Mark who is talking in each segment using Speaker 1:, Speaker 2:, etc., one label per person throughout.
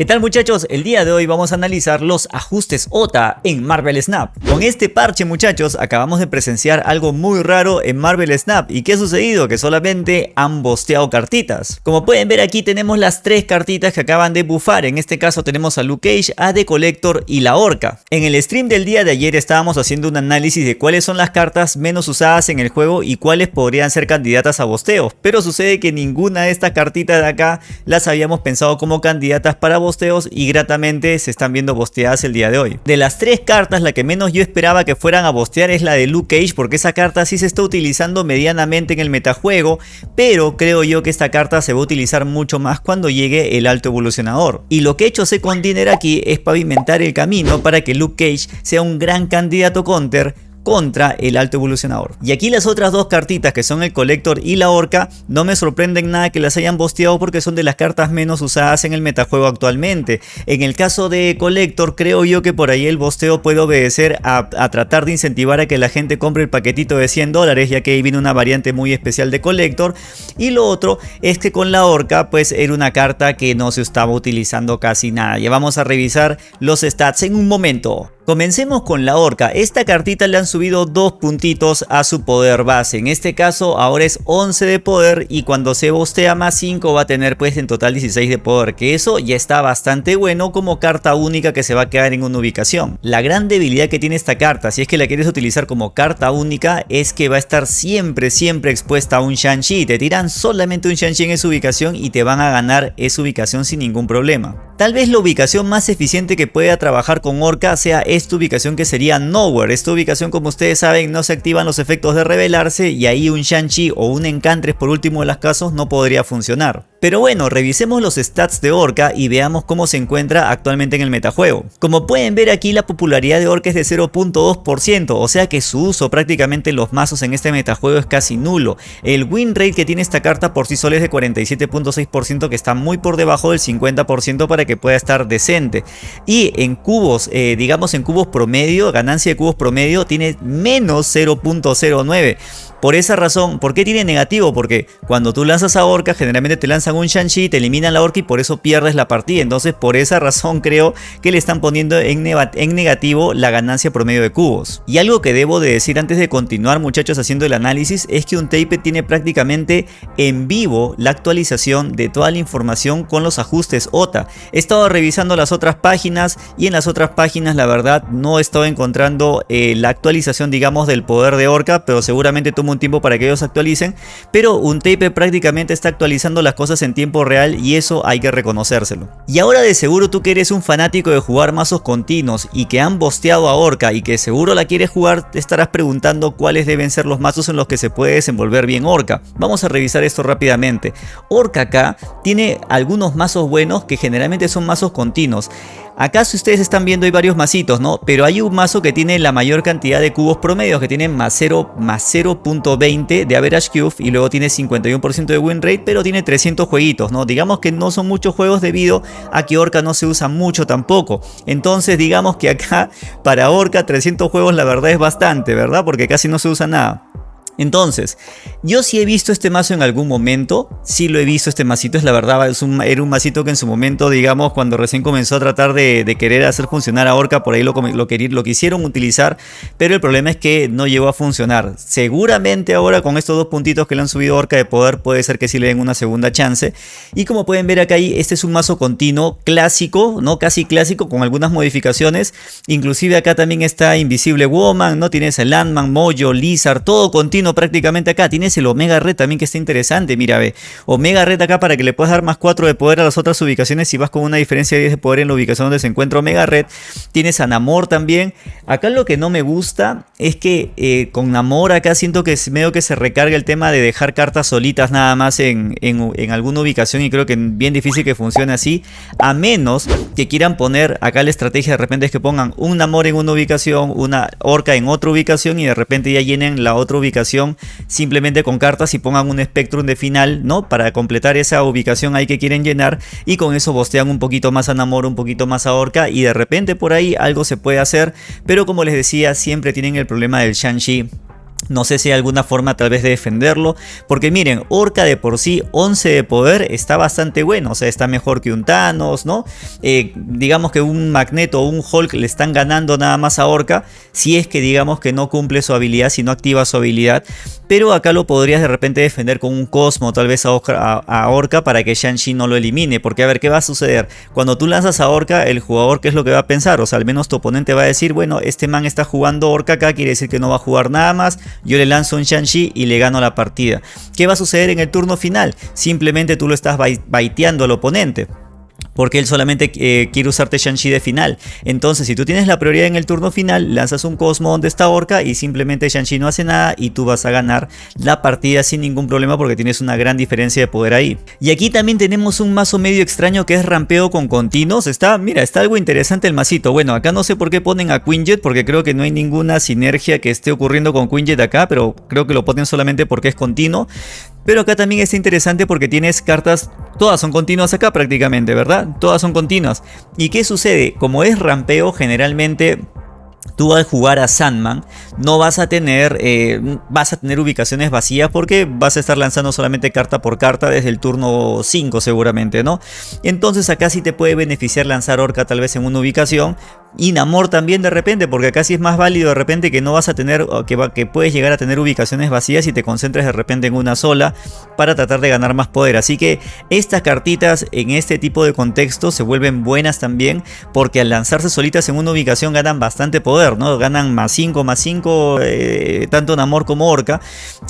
Speaker 1: ¿Qué tal muchachos? El día de hoy vamos a analizar los ajustes OTA en Marvel Snap. Con este parche muchachos acabamos de presenciar algo muy raro en Marvel Snap. ¿Y qué ha sucedido? Que solamente han bosteado cartitas. Como pueden ver aquí tenemos las tres cartitas que acaban de bufar. En este caso tenemos a Luke Cage, a The Collector y la Orca. En el stream del día de ayer estábamos haciendo un análisis de cuáles son las cartas menos usadas en el juego y cuáles podrían ser candidatas a bosteo. Pero sucede que ninguna de estas cartitas de acá las habíamos pensado como candidatas para y gratamente se están viendo bosteadas el día de hoy. De las tres cartas, la que menos yo esperaba que fueran a bostear es la de Luke Cage porque esa carta sí se está utilizando medianamente en el metajuego, pero creo yo que esta carta se va a utilizar mucho más cuando llegue el alto evolucionador. Y lo que he hecho Second Dinner aquí es pavimentar el camino para que Luke Cage sea un gran candidato counter contra el alto evolucionador. Y aquí las otras dos cartitas que son el Collector y la Orca no me sorprenden nada que las hayan bosteado porque son de las cartas menos usadas en el metajuego actualmente. En el caso de Collector creo yo que por ahí el bosteo puede obedecer a, tratar de incentivar a que la gente compre el paquetito de 100 dólares ya que ahí viene una variante muy especial de Collector. Y lo otro es que con la Orca pues era una carta que no se estaba utilizando casi nada. Ya vamos a revisar los stats en un momento. Comencemos con la orca, esta cartita le han subido dos puntitos a su poder base, en este caso ahora es 11 de poder y cuando se bostea más 5 va a tener pues en total 16 de poder, que eso ya está bastante bueno como carta única que se va a quedar en una ubicación. La gran debilidad que tiene esta carta, si es que la quieres utilizar como carta única, es que va a estar siempre siempre expuesta a un Shang-Chi, te tiran solamente un Shang-Chi en esa ubicación y te van a ganar esa ubicación sin ningún problema. Tal vez la ubicación más eficiente que pueda trabajar con Orca sea esta ubicación que sería Nowhere. Esta ubicación como ustedes saben no se activan los efectos de revelarse y ahí un Shang-Chi o un Encantres por último de los casos no podría funcionar. Pero bueno, revisemos los stats de Orca y veamos cómo se encuentra actualmente en el metajuego. Como pueden ver aquí la popularidad de Orca es de 0.2%, o sea que su uso prácticamente en los mazos en este metajuego es casi nulo. El win rate que tiene esta carta por sí sola es de 47.6% que está muy por debajo del 50% para que pueda estar decente. Y en cubos, eh, digamos en cubos promedio, ganancia de cubos promedio tiene menos 0.09. Por esa razón, ¿por qué tiene negativo? Porque cuando tú lanzas a Orca, generalmente te lanzan un Shang-Chi, te eliminan la Orca y por eso pierdes la partida. Entonces, por esa razón creo que le están poniendo en, en negativo la ganancia promedio de cubos. Y algo que debo de decir antes de continuar, muchachos, haciendo el análisis, es que un tape tiene prácticamente en vivo la actualización de toda la información con los ajustes OTA. He estado revisando las otras páginas y en las otras páginas, la verdad, no he estado encontrando eh, la actualización, digamos, del poder de Orca, pero seguramente tú un tiempo para que ellos actualicen, pero un tape prácticamente está actualizando las cosas en tiempo real y eso hay que reconocérselo. Y ahora de seguro tú que eres un fanático de jugar mazos continuos y que han bosteado a Orca y que seguro la quieres jugar, te estarás preguntando cuáles deben ser los mazos en los que se puede desenvolver bien Orca. Vamos a revisar esto rápidamente. Orca acá tiene algunos mazos buenos que generalmente son mazos continuos. Acá si ustedes están viendo hay varios mazitos, ¿no? Pero hay un mazo que tiene la mayor cantidad de cubos promedios, que tiene más 0, más 0.20 de average cube y luego tiene 51% de win rate, pero tiene 300 jueguitos, ¿no? Digamos que no son muchos juegos debido a que Orca no se usa mucho tampoco. Entonces digamos que acá para Orca 300 juegos la verdad es bastante, ¿verdad? Porque casi no se usa nada. Entonces, yo sí he visto este mazo en algún momento, sí lo he visto este masito, es la verdad, es un, era un masito que en su momento, digamos, cuando recién comenzó a tratar de, querer hacer funcionar a Orca, por ahí lo, lo, lo, quisieron utilizar, pero el problema es que no llegó a funcionar. Seguramente ahora con estos dos puntitos que le han subido a Orca de poder, puede ser que sí le den una segunda chance. Y como pueden ver acá, este es un mazo continuo, clásico, no casi clásico, con algunas modificaciones. Inclusive acá también está Invisible Woman, ¿no? Tienes el Landman, Mojo, Lizard, todo continuo prácticamente acá. Tienes el Omega Red también que está interesante, mira, ve. Omega Red acá para que le puedas dar más 4 de poder a las otras ubicaciones si vas con una diferencia de 10 de poder en la ubicación donde se encuentra Omega Red. Tienes a Namor también. Acá lo que no me gusta es que eh, con Namor acá siento que es medio que se recarga el tema de dejar cartas solitas nada más en, en alguna ubicación y creo que es bien difícil que funcione así. A menos que quieran poner acá la estrategia de repente es que pongan un Namor en una ubicación, una Orca en otra ubicación y de repente ya llenen la otra ubicación simplemente con cartas y pongan un Spectrum de final, ¿no? Para completar esa ubicación ahí que quieren llenar y con eso bostean un poquito más a Namor, un poquito más a Orca y de repente por ahí algo se puede hacer, pero como les decía, siempre tienen el problema del Shang-Chi No sé si hay alguna forma tal vez de defenderlo. Porque miren, Orca de por sí 11 de poder está bastante bueno. O sea, está mejor que un Thanos, ¿no? Eh, digamos que un Magneto o un Hulk le están ganando nada más a Orca. Si es que digamos que no cumple su habilidad, si no activa su habilidad. Pero acá lo podrías de repente defender con un Cosmo tal vez a, Orca para que Shang-Chi no lo elimine. Porque a ver, ¿qué va a suceder? Cuando tú lanzas a Orca, el jugador, ¿qué es lo que va a pensar? O sea, al menos tu oponente va a decir, bueno, este man está jugando Orca acá, quiere decir que no va a jugar nada más yo le lanzo un Shang-Chi y le gano la partida. ¿Qué va a suceder en el turno final? Simplemente tú lo estás baiteando al oponente porque él solamente eh, quiere usarte Shang-Chi de final. Entonces, si tú tienes la prioridad en el turno final, lanzas un Cosmo donde está Orca y simplemente Shang-Chi no hace nada y tú vas a ganar la partida sin ningún problema porque tienes una gran diferencia de poder ahí. Y aquí también tenemos un mazo medio extraño que es rampeo con continuos. Está, mira, está algo interesante el masito. Bueno, acá no sé por qué ponen a Quinjet porque creo que no hay ninguna sinergia que esté ocurriendo con Quinjet acá, pero creo que lo ponen solamente porque es continuo. Pero acá también está interesante porque tienes cartas, todas son continuas acá prácticamente, ¿verdad? Todas son continuas. ¿Y qué sucede? Como es rampeo, generalmente tú al jugar a Sandman no vas a tener eh, vas a tener ubicaciones vacías porque vas a estar lanzando solamente carta por carta desde el turno 5 seguramente no entonces acá sí te puede beneficiar lanzar Orca tal vez en una ubicación y Namor también de repente, porque acá sí es más válido de repente que no vas a tener, que, que puedes llegar a tener ubicaciones vacías y te concentres de repente en una sola para tratar de ganar más poder. Así que estas cartitas en este tipo de contexto se vuelven buenas también porque al lanzarse solitas en una ubicación ganan bastante poder, ¿no? Ganan más 5, más 5, eh, tanto Namor como Orca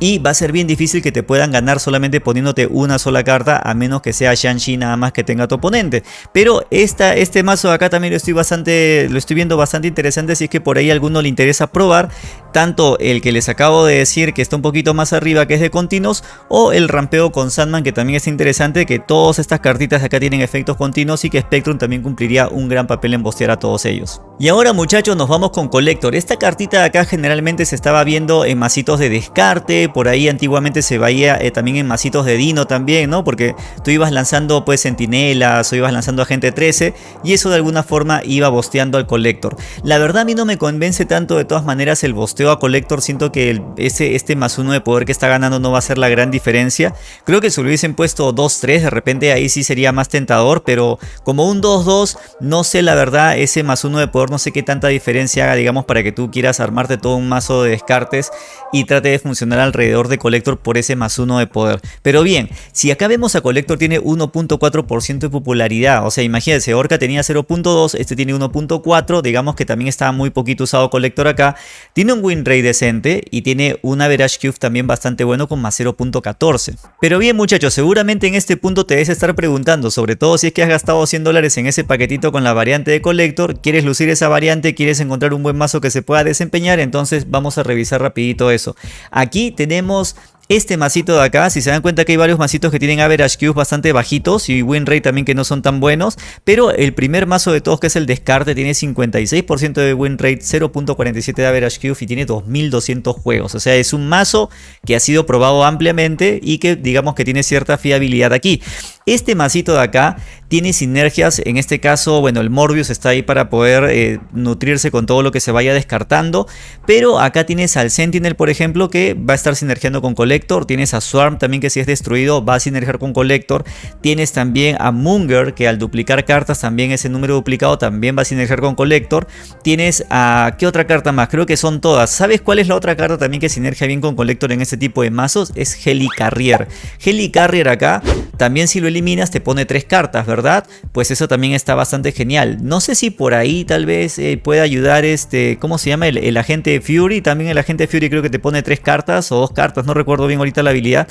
Speaker 1: y va a ser bien difícil que te puedan ganar solamente poniéndote una sola carta a menos que sea Shang-Chi nada más que tenga tu oponente. Pero esta, este mazo acá también lo estoy bastante lo estoy viendo bastante interesante si es que por ahí a alguno le interesa probar tanto el que les acabo de decir que está un poquito más arriba que es de continuos o el rampeo con Sandman que también es interesante que todas estas cartitas acá tienen efectos continuos y que Spectrum también cumpliría un gran papel en bostear a todos ellos. Y ahora muchachos nos vamos con Collector. Esta cartita de acá generalmente se estaba viendo en masitos de descarte, por ahí antiguamente se veía eh, también en masitos de Dino también, ¿no? Porque tú ibas lanzando pues sentinelas o ibas lanzando agente 13 y eso de alguna forma iba bosteando al Collector. La verdad a mí no me convence tanto de todas maneras el bosteo a Collector, siento que ese, este más uno de poder que está ganando no va a ser la gran diferencia. Creo que si lo hubiesen puesto 2-3 de repente ahí sí sería más tentador, pero como un 2-2 no sé la verdad ese más uno de poder no sé qué tanta diferencia haga digamos para que tú quieras armarte todo un mazo de descartes y trate de funcionar alrededor de Collector por ese más uno de poder. Pero bien, si acá vemos a Collector tiene 1.4% de popularidad, o sea imagínense, Orca tenía 0.2, este tiene 1.4 digamos que también está muy poquito usado colector acá. Tiene un win rate decente y tiene un average cube también bastante bueno con más 0.14. Pero bien muchachos, seguramente en este punto te debes estar preguntando, sobre todo si es que has gastado 100 dólares en ese paquetito con la variante de colector, quieres lucir esa variante, quieres encontrar un buen mazo que se pueda desempeñar, entonces vamos a revisar rapidito eso. Aquí tenemos este masito de acá, si se dan cuenta que hay varios masitos que tienen average cubes bastante bajitos y win rate también que no son tan buenos, pero el primer mazo de todos que es el descarte tiene 56% de win rate, 0.47 de average cube y tiene 2200 juegos, o sea es un mazo que ha sido probado ampliamente y que digamos que tiene cierta fiabilidad aquí. Este masito de acá tiene sinergias, en este caso, bueno, el Morbius está ahí para poder eh, nutrirse con todo lo que se vaya descartando, pero acá tienes al Sentinel, por ejemplo, que va a estar sinergiando con Collector, tienes a Swarm también que si es destruido va a sinergiar con Collector, tienes también a Munger que al duplicar cartas también ese número duplicado también va a sinergiar con Collector, tienes a, ¿qué otra carta más? Creo que son todas, ¿sabes cuál es la otra carta también que sinergia bien con Collector en este tipo de mazos? Es Helicarrier, Helicarrier acá, también si lo eliminas te pone tres cartas, ¿verdad? Pues eso también está bastante genial. No sé si por ahí tal vez eh, pueda ayudar este, ¿cómo se llama? El, agente Fury. También el agente Fury creo que te pone tres cartas o dos cartas, no recuerdo bien ahorita la habilidad.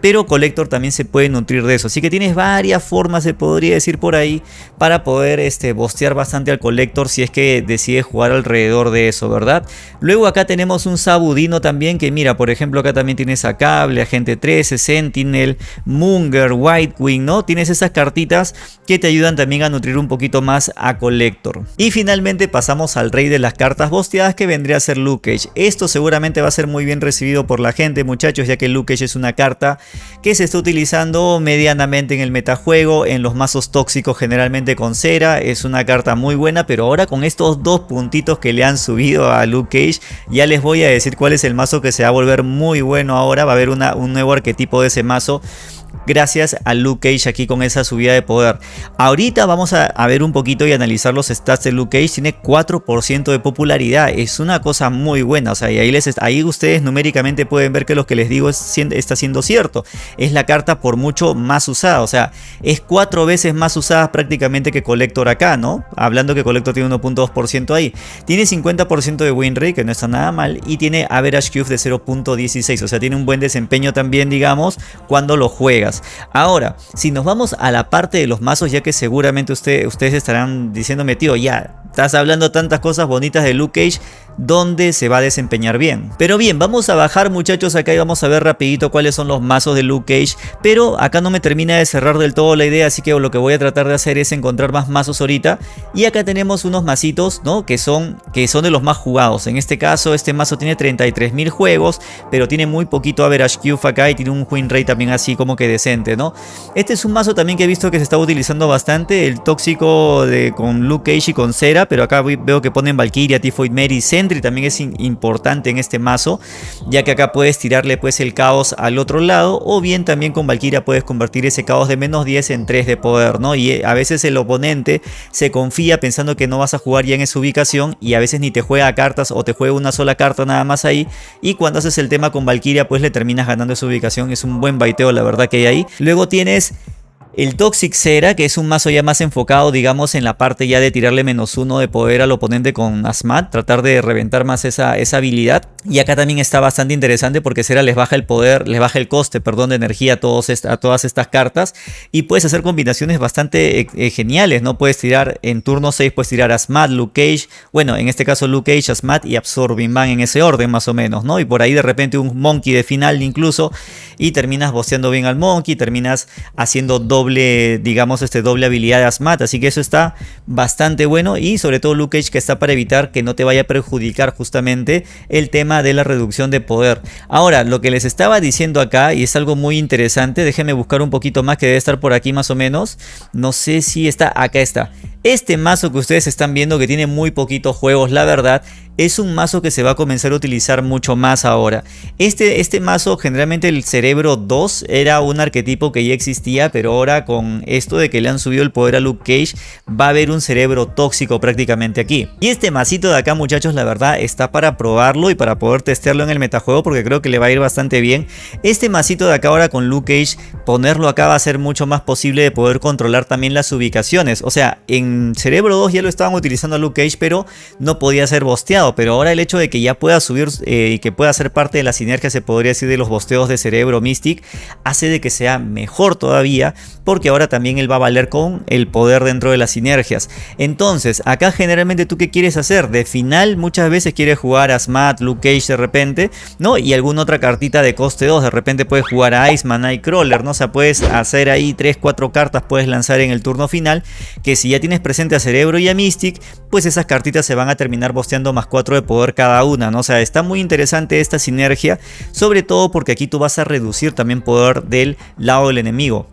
Speaker 1: Pero Collector también se puede nutrir de eso. Así que tienes varias formas, se podría decir por ahí, para poder este, bostear bastante al Collector si es que decides jugar alrededor de eso, ¿verdad? Luego acá tenemos un Sabudino también que mira, por ejemplo acá también tienes a Cable, Agente 13, Sentinel, Munger, White Wing, ¿no? Tienes esas cartitas que te ayudan también a nutrir un poquito más a Collector. Y finalmente pasamos al rey de las cartas bosteadas que vendría a ser Luke Cage. Esto seguramente va a ser muy bien recibido por la gente muchachos ya que Luke Cage es una carta que se está utilizando medianamente en el metajuego, en los mazos tóxicos generalmente con cera, es una carta muy buena pero ahora con estos dos puntitos que le han subido a Luke Cage ya les voy a decir cuál es el mazo que se va a volver muy bueno ahora, va a haber un nuevo arquetipo de ese mazo gracias a Luke Cage aquí con esa subida de poder. Ahorita vamos a, ver un poquito y analizar los stats de Luke Cage. Tiene 4% de popularidad. Es una cosa muy buena. O sea, y ahí, les, ahí ustedes numéricamente pueden ver que lo que les digo está siendo cierto. Es la carta por mucho más usada. O sea, es cuatro veces más usada prácticamente que Collector acá, ¿no? Hablando que Collector tiene 1.2% ahí. Tiene 50% de win rate, que no está nada mal. Y tiene average Cube de 0.16. O sea, tiene un buen desempeño también, digamos, cuando lo Ahora, si nos vamos a la parte de los mazos, ya que seguramente ustedes estarán diciéndome, tío, ya, estás hablando tantas cosas bonitas de Luke Cage, donde se va a desempeñar bien. Pero bien, vamos a bajar muchachos acá y vamos a ver rapidito cuáles son los mazos de Luke Cage. Pero acá no me termina de cerrar del todo la idea, así que lo que voy a tratar de hacer es encontrar más mazos ahorita. Y acá tenemos unos mazitos, ¿no? Que son, que son de los más jugados. En este caso, este mazo tiene 33.000 juegos, pero tiene muy poquito average Q acá y tiene un win rate también así como que decente, ¿no? Este es un mazo también que he visto que se está utilizando bastante, el tóxico de, con Luke Cage y con Cera, pero acá veo que ponen Valkyria, Tifoid Mary, Sentry también es importante en este mazo, ya que acá puedes tirarle pues el caos al otro lado, o bien también con Valkyria puedes convertir ese caos de menos 10 en 3 de poder, ¿no? Y eh, a veces el oponente se confía pensando que no vas a jugar ya en esa ubicación y a veces ni te juega cartas o te juega una sola carta nada más ahí, y cuando haces el tema con Valkyria pues le terminas ganando esa ubicación, es un buen baiteo la verdad que hay ahí. Luego tienes el Toxic Cera, que es un mazo ya más enfocado, digamos, en la parte ya de tirarle menos uno de poder al oponente con Asmat, tratar de reventar más esa, esa habilidad. Y acá también está bastante interesante porque Cera les baja el poder, les baja el coste, perdón, de energía a, todos a todas estas cartas. Y puedes hacer combinaciones bastante eh, eh, geniales, ¿no? Puedes tirar en turno 6, puedes tirar Asmat, Luke Cage, bueno, en este caso Luke Cage, Asmat y Absorbing Man en ese orden más o menos, ¿no? Y por ahí de repente un Monkey de final incluso y terminas boceando bien al Monkey, terminas haciendo doble doble, digamos, este doble habilidad de Asmat. Así que eso está bastante bueno. Y sobre todo Luke Cage que está para evitar que no te vaya a perjudicar justamente el tema de la reducción de poder. Ahora, lo que les estaba diciendo acá, y es algo muy interesante, déjenme buscar un poquito más que debe estar por aquí más o menos. No sé si está, acá está. Este mazo que ustedes están viendo que tiene muy poquitos juegos, la verdad, es un mazo que se va a comenzar a utilizar mucho más ahora. Este, este mazo, generalmente el Cerebro 2, era un arquetipo que ya existía, pero ahora con esto de que le han subido el poder a Luke Cage, va a haber un cerebro tóxico prácticamente aquí. Y este masito de acá, muchachos, la verdad, está para probarlo y para poder testearlo en el metajuego, porque creo que le va a ir bastante bien. Este masito de acá ahora con Luke Cage, ponerlo acá va a ser mucho más posible de poder controlar también las ubicaciones. O sea, en Cerebro 2 ya lo estaban utilizando a Luke Cage, pero no podía ser bosteado. Pero ahora el hecho de que ya pueda subir eh, y que pueda ser parte de la sinergia, se podría decir, de los bosteos de Cerebro Mystic, hace de que sea mejor todavía, porque ahora también él va a valer con el poder dentro de las sinergias. Entonces, acá generalmente tú qué quieres hacer? De final muchas veces quieres jugar a Smat, Luke Cage de repente, ¿no? Y alguna otra cartita de coste 2, de repente puedes jugar a Iceman, Nightcrawler, ¿no? O sea, puedes hacer ahí 3, 4 cartas, puedes lanzar en el turno final, que si ya tienes presente a Cerebro y a Mystic, pues esas cartitas se van a terminar bosteando más 4 de poder cada una, ¿no? O sea, está muy interesante esta sinergia, sobre todo porque aquí tú vas a reducir también poder del lado del enemigo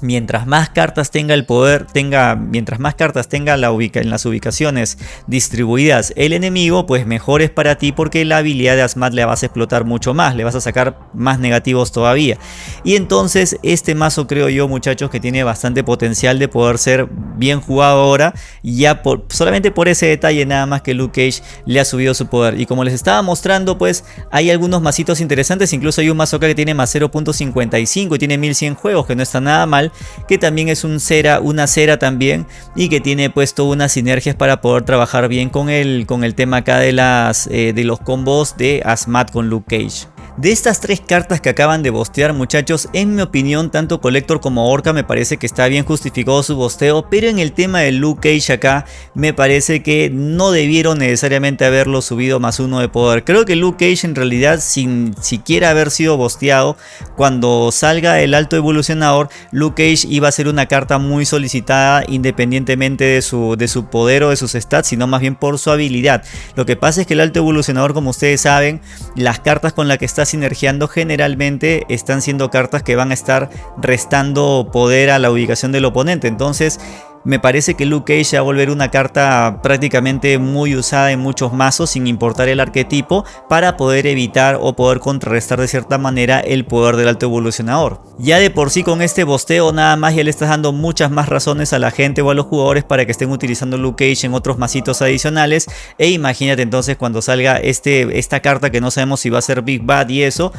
Speaker 1: mientras más cartas tenga el poder, tenga, mientras más cartas tenga la ubica, en las ubicaciones distribuidas el enemigo, pues mejor es para ti porque la habilidad de Asmat le vas a explotar mucho más, le vas a sacar más negativos todavía. Y entonces este mazo creo yo muchachos que tiene bastante potencial de poder ser bien jugado ahora, ya por, solamente por ese detalle nada más que Luke Cage le ha subido su poder. Y como les estaba mostrando pues hay algunos masitos interesantes, incluso hay un mazo acá que tiene más 0.55 y tiene 1100 juegos que no está nada mal que también es cera, una cera también y que tiene puesto unas sinergias para poder trabajar bien con el, con el tema acá de, las, eh, de los combos de Asmat con Luke Cage. De estas tres cartas que acaban de bostear muchachos, en mi opinión tanto Collector como Orca me parece que está bien justificado su bosteo, pero en el tema de Luke Cage acá me parece que no debieron necesariamente haberlo subido más uno de poder. Creo que Luke Cage en realidad sin siquiera haber sido bosteado, cuando salga el alto evolucionador, Luke Cage iba a ser una carta muy solicitada independientemente de su, de su poder o de sus stats, sino más bien por su habilidad. Lo que pasa es que el alto evolucionador como ustedes saben, las cartas con las que está sinergiando generalmente están siendo cartas que van a estar restando poder a la ubicación del oponente. Entonces me parece que Luke Cage va a volver una carta prácticamente muy usada en muchos mazos sin importar el arquetipo para poder evitar o poder contrarrestar de cierta manera el poder del alto evolucionador. Ya de por sí con este bosteo nada más ya le estás dando muchas más razones a la gente o a los jugadores para que estén utilizando Luke Cage en otros mazitos adicionales e imagínate entonces cuando salga este, esta carta que no sabemos si va a ser Big Bad y eso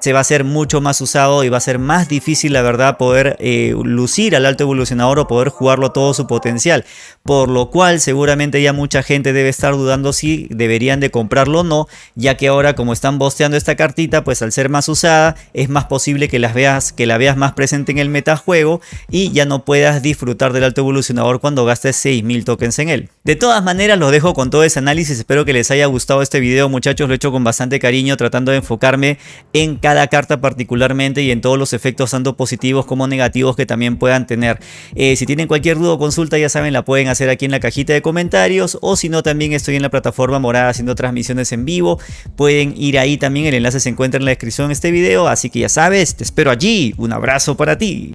Speaker 1: se va a hacer mucho más usado y va a ser más difícil la verdad poder eh, lucir al alto evolucionador o poder jugarlo su potencial, por lo cual seguramente ya mucha gente debe estar dudando si deberían de comprarlo o no, ya que ahora como están bosteando esta cartita, pues al ser más usada es más posible que, las veas, que la veas más presente en el metajuego y ya no puedas disfrutar del alto evolucionador cuando gastes 6000 tokens en él. De todas maneras los dejo con todo ese análisis, espero que les haya gustado este video muchachos, lo he hecho con bastante cariño tratando de enfocarme en cada carta particularmente y en todos los efectos tanto positivos como negativos que también puedan tener. Eh, si tienen cualquier duda consulta, ya saben, la pueden hacer aquí en la cajita de comentarios o si no también estoy en la plataforma morada haciendo transmisiones en vivo. Pueden ir ahí también, el enlace se encuentra en la descripción de este video, así que ya sabes, te espero allí. Un abrazo para ti.